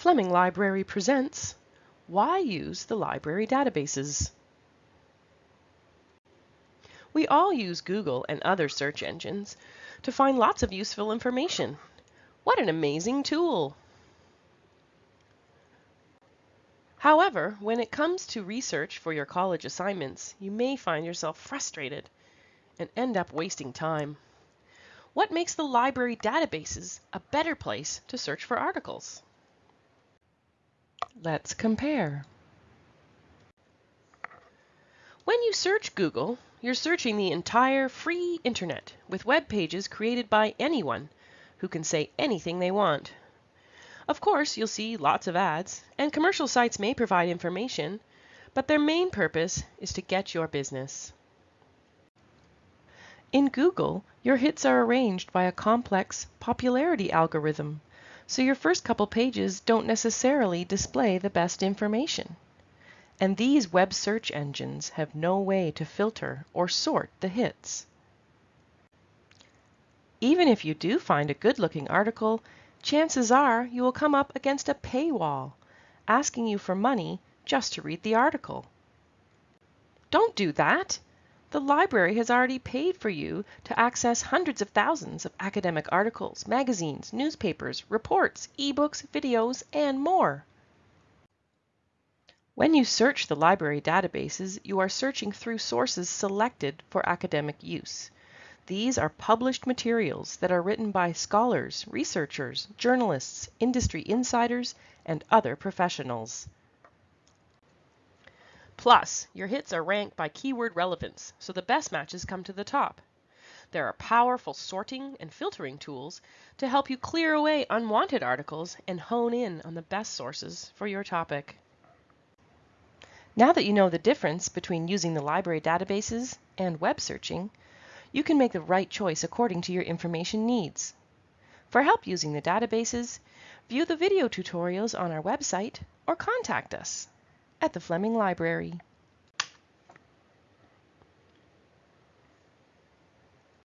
Fleming Library presents Why Use the Library Databases? We all use Google and other search engines to find lots of useful information. What an amazing tool! However, when it comes to research for your college assignments, you may find yourself frustrated and end up wasting time. What makes the library databases a better place to search for articles? Let's compare. When you search Google, you're searching the entire free internet with web pages created by anyone who can say anything they want. Of course, you'll see lots of ads, and commercial sites may provide information, but their main purpose is to get your business. In Google, your hits are arranged by a complex popularity algorithm, so your first couple pages don't necessarily display the best information. And these web search engines have no way to filter or sort the hits. Even if you do find a good-looking article, chances are you will come up against a paywall, asking you for money just to read the article. Don't do that! The library has already paid for you to access hundreds of thousands of academic articles, magazines, newspapers, reports, ebooks, videos, and more. When you search the library databases, you are searching through sources selected for academic use. These are published materials that are written by scholars, researchers, journalists, industry insiders, and other professionals. Plus, your hits are ranked by keyword relevance, so the best matches come to the top. There are powerful sorting and filtering tools to help you clear away unwanted articles and hone in on the best sources for your topic. Now that you know the difference between using the library databases and web searching, you can make the right choice according to your information needs. For help using the databases, view the video tutorials on our website or contact us at the Fleming Library.